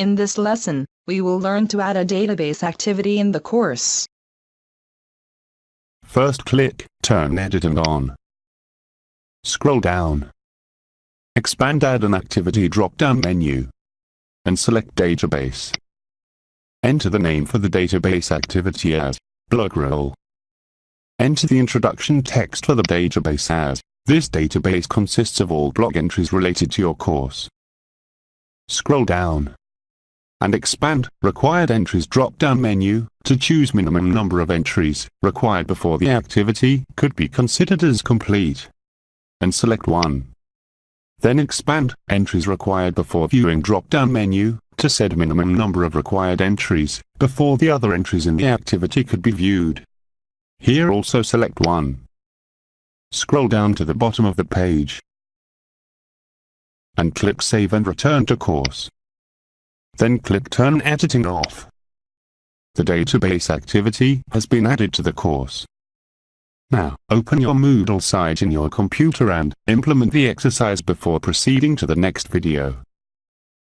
In this lesson, we will learn to add a database activity in the course. First click Turn Editing on. Scroll down. Expand Add an Activity drop-down menu. And select Database. Enter the name for the database activity as Blog Roll. Enter the introduction text for the database as this database consists of all blog entries related to your course. Scroll down and expand Required Entries drop-down menu to choose minimum number of entries required before the activity could be considered as complete. And select 1. Then expand Entries required before viewing drop-down menu to set minimum number of required entries before the other entries in the activity could be viewed. Here also select 1. Scroll down to the bottom of the page and click Save and Return to Course. Then click Turn Editing off. The database activity has been added to the course. Now, open your Moodle site in your computer and implement the exercise before proceeding to the next video.